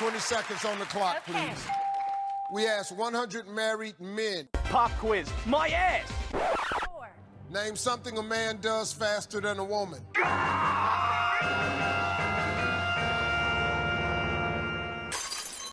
20 seconds on the clock, Okay. please. We asked 100 married men. Pop quiz. My ass. Name something a man does faster than a woman.